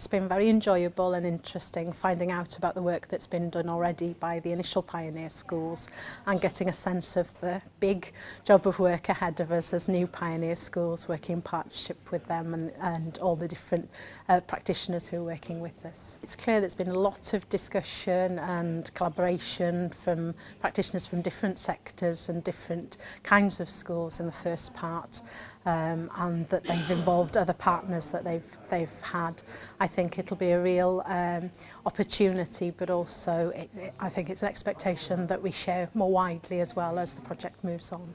It's been very enjoyable and interesting finding out about the work that's been done already by the initial pioneer schools and getting a sense of the big job of work ahead of us as new pioneer schools working in partnership with them and, and all the different uh, practitioners who are working with us. It's clear there's been a lot of discussion and collaboration from practitioners from different sectors and different kinds of schools in the first part um, and that they've involved other partners that they've, they've had. I think it'll be a real um, opportunity, but also it, it, I think it's an expectation that we share more widely as well as the project moves on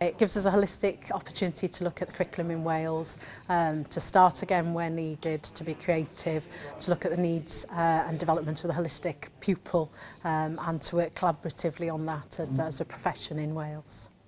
It gives us a holistic opportunity to look at the curriculum in Wales, um, to start again where needed, to be creative, to look at the needs uh, and development of the holistic pupil um, and to work collaboratively on that as, as a profession in Wales.